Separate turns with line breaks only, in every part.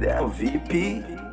É o VIP.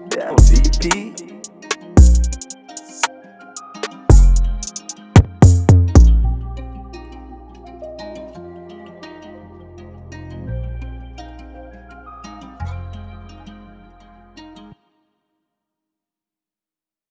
I'm